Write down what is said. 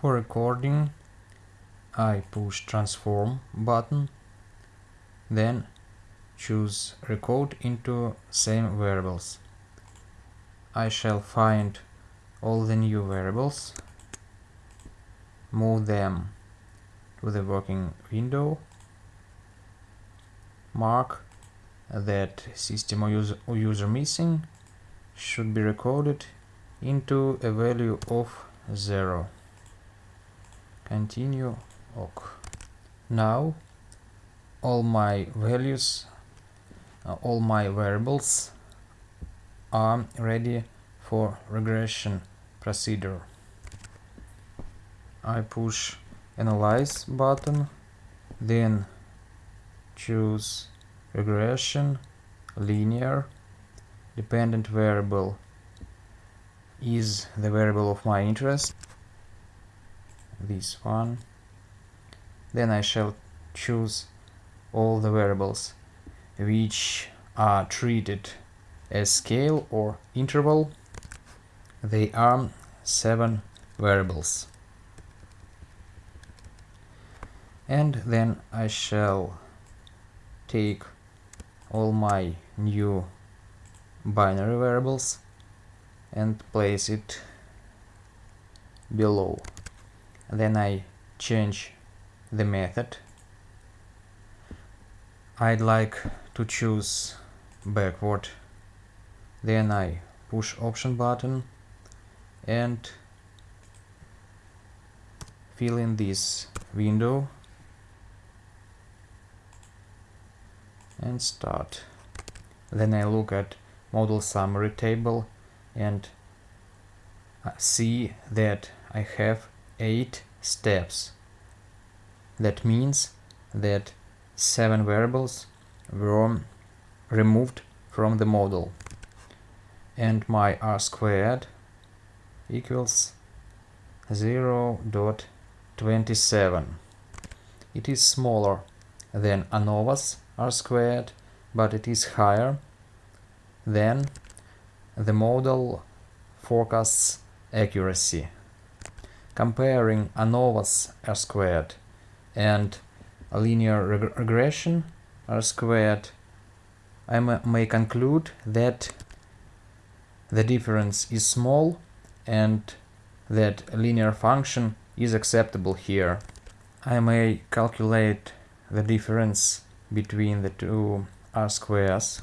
For recording I push transform button then choose recode into same variables. I shall find all the new variables, move them to the working window, mark that system or user, user missing should be recorded into a value of 0. Continue OK. Now all my values, uh, all my variables are ready for regression procedure. I push analyze button, then choose regression, linear, dependent variable is the variable of my interest, this one. Then I shall choose all the variables which are treated as scale or interval. They are seven variables. And then I shall take all my new binary variables and place it below. Then I change the method. I'd like to choose backward. Then I push option button and fill in this window and start. Then I look at model summary table and uh, see that I have eight steps. That means that seven variables were removed from the model. And my r squared equals 0 0.27 it is smaller than ANOVA's r squared but it is higher than the model forecasts accuracy comparing ANOVA's r squared and a linear reg regression r squared, I may conclude that the difference is small and that linear function is acceptable here. I may calculate the difference between the two r squares